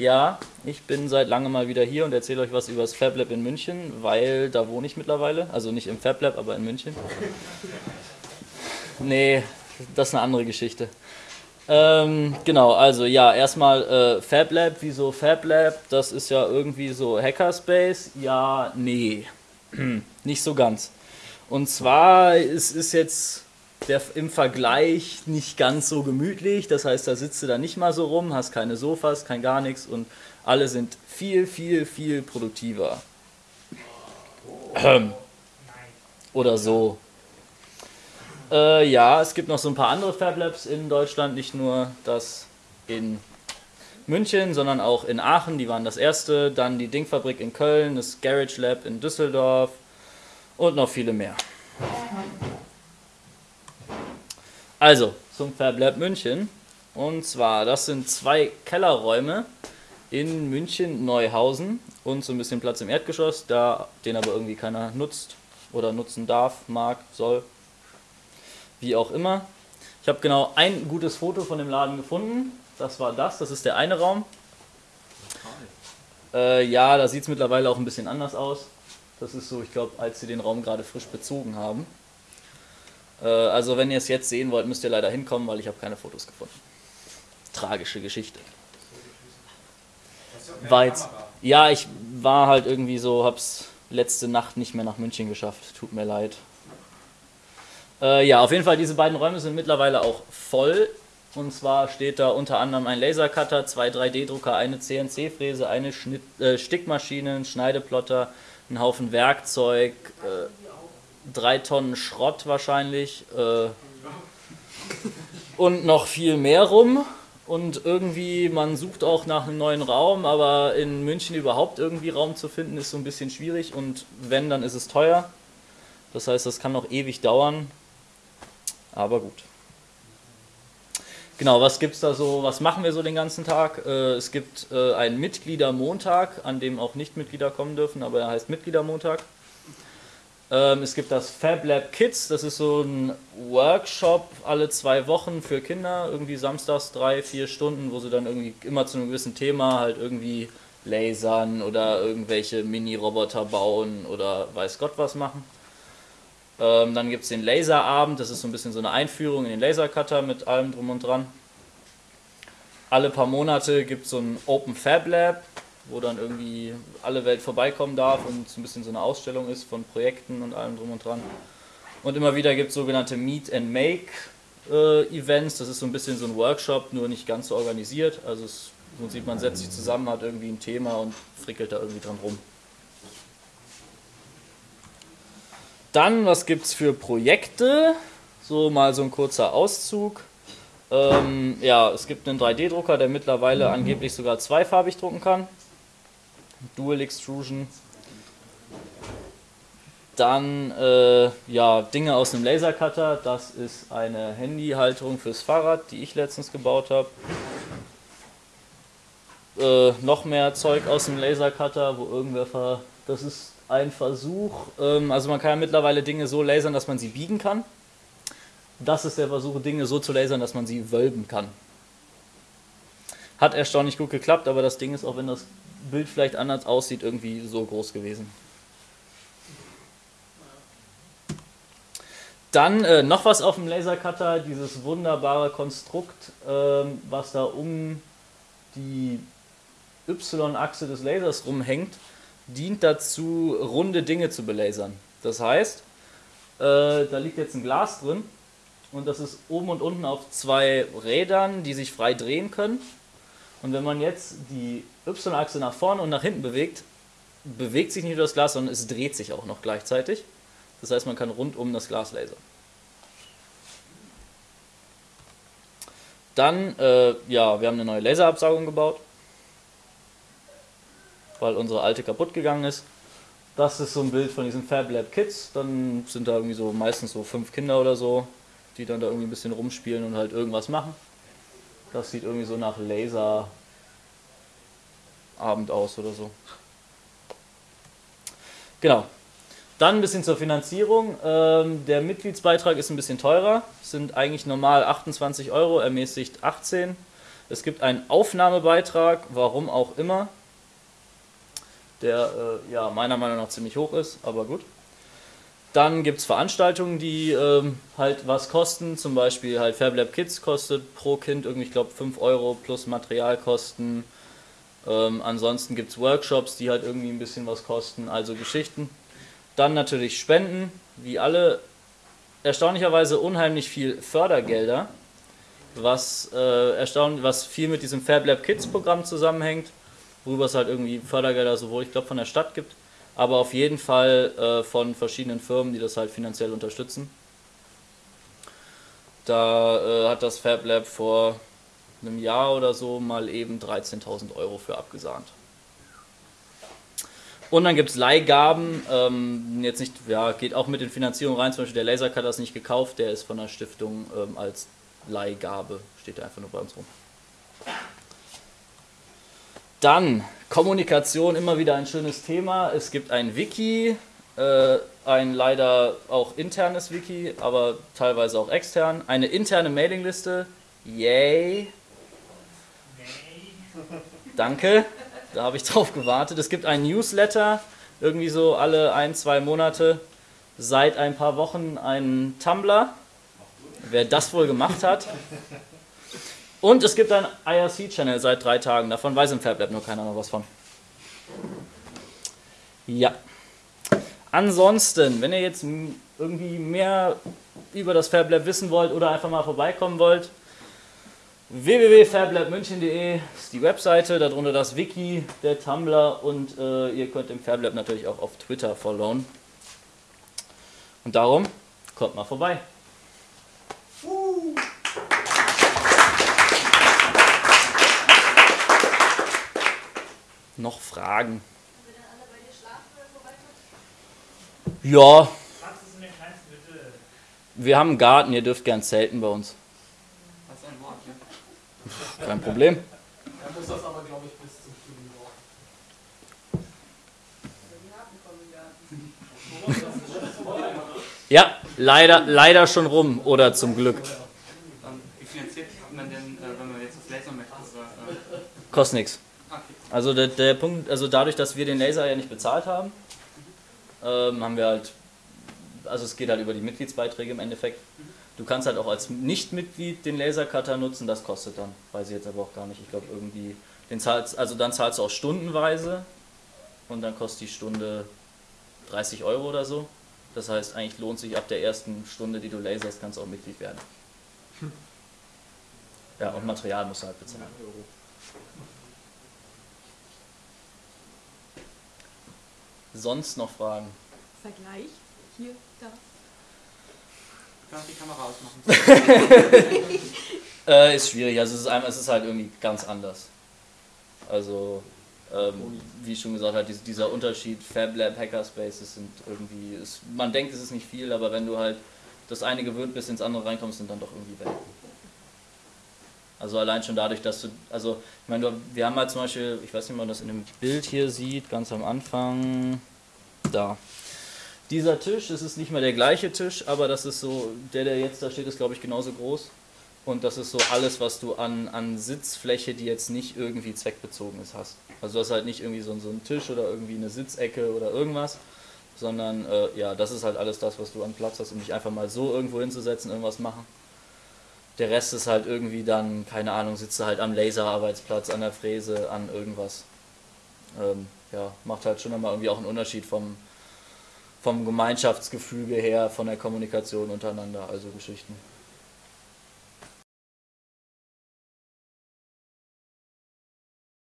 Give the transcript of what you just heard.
Ja, ich bin seit langem mal wieder hier und erzähle euch was über das Fab Lab in München, weil da wohne ich mittlerweile. Also nicht im Fab Lab, aber in München. Nee, das ist eine andere Geschichte. Ähm, genau, also ja, erstmal äh, Fab Lab, wieso Fab Lab? Das ist ja irgendwie so Hackerspace. Ja, nee, nicht so ganz. Und zwar, es ist jetzt der, im Vergleich nicht ganz so gemütlich. Das heißt, da sitzt du da nicht mal so rum, hast keine Sofas, kein gar nichts und alle sind viel, viel, viel produktiver. Ähm. Oder so. Äh, ja, es gibt noch so ein paar andere Fab Labs in Deutschland, nicht nur das in München, sondern auch in Aachen, die waren das erste, dann die Dingfabrik in Köln, das Garage Lab in Düsseldorf und noch viele mehr. Also, zum Lab München. Und zwar, das sind zwei Kellerräume in München Neuhausen und so ein bisschen Platz im Erdgeschoss, da den aber irgendwie keiner nutzt oder nutzen darf, mag, soll, wie auch immer. Ich habe genau ein gutes Foto von dem Laden gefunden. Das war das, das ist der eine Raum. Äh, ja, da sieht es mittlerweile auch ein bisschen anders aus. Das ist so, ich glaube, als sie den Raum gerade frisch bezogen haben. Äh, also wenn ihr es jetzt sehen wollt, müsst ihr leider hinkommen, weil ich habe keine Fotos gefunden. Tragische Geschichte. War jetzt, ja, ich war halt irgendwie so, hab's letzte Nacht nicht mehr nach München geschafft. Tut mir leid. Äh, ja, auf jeden Fall, diese beiden Räume sind mittlerweile auch voll. Und zwar steht da unter anderem ein Lasercutter, zwei 3D-Drucker, eine CNC-Fräse, eine Schnitt, äh, Stickmaschine, ein Schneideplotter, ein Haufen Werkzeug, äh, drei Tonnen Schrott wahrscheinlich äh, und noch viel mehr rum. Und irgendwie, man sucht auch nach einem neuen Raum, aber in München überhaupt irgendwie Raum zu finden, ist so ein bisschen schwierig. Und wenn, dann ist es teuer. Das heißt, das kann noch ewig dauern. Aber gut. Genau, was gibt's da so, was machen wir so den ganzen Tag? Äh, es gibt äh, einen Mitgliedermontag, an dem auch Nicht-Mitglieder kommen dürfen, aber er heißt Mitgliedermontag. Ähm, es gibt das Fab Lab Kids, das ist so ein Workshop alle zwei Wochen für Kinder, irgendwie samstags drei, vier Stunden, wo sie dann irgendwie immer zu einem gewissen Thema halt irgendwie lasern oder irgendwelche Mini-Roboter bauen oder weiß Gott was machen. Ähm, dann gibt es den Laserabend, das ist so ein bisschen so eine Einführung in den Lasercutter mit allem drum und dran. Alle paar Monate gibt es so ein Open Fab Lab, wo dann irgendwie alle Welt vorbeikommen darf und so ein bisschen so eine Ausstellung ist von Projekten und allem drum und dran. Und immer wieder gibt es sogenannte Meet and Make äh, Events, das ist so ein bisschen so ein Workshop, nur nicht ganz so organisiert. Also es, so sieht man, setzt sich zusammen, hat irgendwie ein Thema und frickelt da irgendwie dran rum. Dann, was gibt es für Projekte? So mal so ein kurzer Auszug. Ähm, ja, es gibt einen 3D-Drucker, der mittlerweile angeblich sogar zweifarbig drucken kann. Dual Extrusion. Dann äh, ja, Dinge aus einem Lasercutter. Das ist eine Handyhalterung fürs Fahrrad, die ich letztens gebaut habe. Äh, noch mehr Zeug aus dem Lasercutter, wo irgendwer. Das ist ein Versuch. Ähm, also man kann ja mittlerweile Dinge so lasern, dass man sie biegen kann. Das ist der Versuch, Dinge so zu lasern, dass man sie wölben kann. Hat erstaunlich gut geklappt, aber das Ding ist, auch wenn das Bild vielleicht anders aussieht, irgendwie so groß gewesen. Dann äh, noch was auf dem Lasercutter, dieses wunderbare Konstrukt, ähm, was da um die Y-Achse des Lasers rumhängt, dient dazu, runde Dinge zu belasern. Das heißt, äh, da liegt jetzt ein Glas drin und das ist oben und unten auf zwei Rädern, die sich frei drehen können. Und wenn man jetzt die Y-Achse nach vorne und nach hinten bewegt, bewegt sich nicht nur das Glas, sondern es dreht sich auch noch gleichzeitig. Das heißt, man kann rund um das Glas lasern. Dann, äh, ja, wir haben eine neue Laserabsaugung gebaut, weil unsere alte kaputt gegangen ist. Das ist so ein Bild von diesen Fab Lab Kids. Dann sind da irgendwie so meistens so fünf Kinder oder so, die dann da irgendwie ein bisschen rumspielen und halt irgendwas machen. Das sieht irgendwie so nach Laserabend aus oder so. Genau. Dann ein bisschen zur Finanzierung. Ähm, der Mitgliedsbeitrag ist ein bisschen teurer, sind eigentlich normal 28 Euro, ermäßigt 18. Es gibt einen Aufnahmebeitrag, warum auch immer, der äh, ja meiner Meinung nach ziemlich hoch ist, aber gut. Dann gibt es Veranstaltungen, die ähm, halt was kosten, zum Beispiel halt FabLab Kids kostet pro Kind irgendwie, ich glaube, 5 Euro plus Materialkosten. Ähm, ansonsten gibt es Workshops, die halt irgendwie ein bisschen was kosten, also Geschichten. Dann natürlich Spenden, wie alle, erstaunlicherweise unheimlich viel Fördergelder, was, äh, erstaunlich, was viel mit diesem FabLab Kids Programm zusammenhängt, worüber es halt irgendwie Fördergelder sowohl, ich glaube, von der Stadt gibt, aber auf jeden Fall äh, von verschiedenen Firmen, die das halt finanziell unterstützen. Da äh, hat das Fab Lab vor einem Jahr oder so mal eben 13.000 Euro für abgesahnt. Und dann gibt es Leihgaben, ähm, jetzt nicht, ja, geht auch mit in Finanzierung rein, zum Beispiel der Lasercutter ist nicht gekauft, der ist von der Stiftung ähm, als Leihgabe, steht da einfach nur bei uns rum. Dann Kommunikation, immer wieder ein schönes Thema. Es gibt ein Wiki, äh, ein leider auch internes Wiki, aber teilweise auch extern. Eine interne Mailingliste. Yay. Danke, da habe ich drauf gewartet. Es gibt ein Newsletter, irgendwie so alle ein, zwei Monate. Seit ein paar Wochen ein Tumblr. Wer das wohl gemacht hat. Und es gibt einen IRC-Channel seit drei Tagen. Davon weiß im FabLab nur keiner noch was von. Ja. Ansonsten, wenn ihr jetzt irgendwie mehr über das FabLab wissen wollt oder einfach mal vorbeikommen wollt, www.fablabmünchen.de ist die Webseite, darunter das Wiki, der Tumblr und äh, ihr könnt im FabLab natürlich auch auf Twitter followen. Und darum, kommt mal vorbei. Noch Fragen? Ja. Wir haben einen Garten, ihr dürft gern zelten bei uns. Das ist ein Wort, ja. Kein Problem. Er muss das aber, glaube ich, bis zum Studium brauchen. Ja, leider, leider schon rum oder zum Glück. Wie finanziert man denn, äh, wenn man jetzt das Laser möchte? Äh? Kostet nichts. Also der, der Punkt, also dadurch, dass wir den Laser ja nicht bezahlt haben, ähm, haben wir halt, also es geht halt über die Mitgliedsbeiträge im Endeffekt. Du kannst halt auch als Nicht-Mitglied den Lasercutter nutzen, das kostet dann, weiß ich jetzt aber auch gar nicht. Ich glaube irgendwie, den zahlst, also dann zahlst du auch stundenweise und dann kostet die Stunde 30 Euro oder so. Das heißt, eigentlich lohnt sich ab der ersten Stunde, die du laserst, kannst du auch Mitglied werden. Ja, und Material musst du halt bezahlen. Sonst noch Fragen? Vergleich? Hier, da. Kannst die Kamera ausmachen? äh, ist schwierig, also es ist, einmal, es ist halt irgendwie ganz anders. Also, ähm, wie schon gesagt hat, dieser Unterschied FabLab, Hackerspaces sind irgendwie, ist, man denkt es ist nicht viel, aber wenn du halt das eine gewöhnt bist, ins andere reinkommst, sind dann doch irgendwie Welten. Also allein schon dadurch, dass du, also ich meine, wir haben halt zum Beispiel, ich weiß nicht, ob man das in dem Bild hier sieht, ganz am Anfang, da. Dieser Tisch, das ist nicht mehr der gleiche Tisch, aber das ist so, der, der jetzt da steht, ist glaube ich genauso groß. Und das ist so alles, was du an, an Sitzfläche, die jetzt nicht irgendwie zweckbezogen ist, hast. Also du hast halt nicht irgendwie so, so einen Tisch oder irgendwie eine Sitzecke oder irgendwas, sondern äh, ja, das ist halt alles das, was du an Platz hast, um dich einfach mal so irgendwo hinzusetzen, irgendwas machen. Der Rest ist halt irgendwie dann, keine Ahnung, sitzt du halt am Laserarbeitsplatz, an der Fräse, an irgendwas. Ähm, ja, macht halt schon immer irgendwie auch einen Unterschied vom, vom Gemeinschaftsgefüge her, von der Kommunikation untereinander, also Geschichten.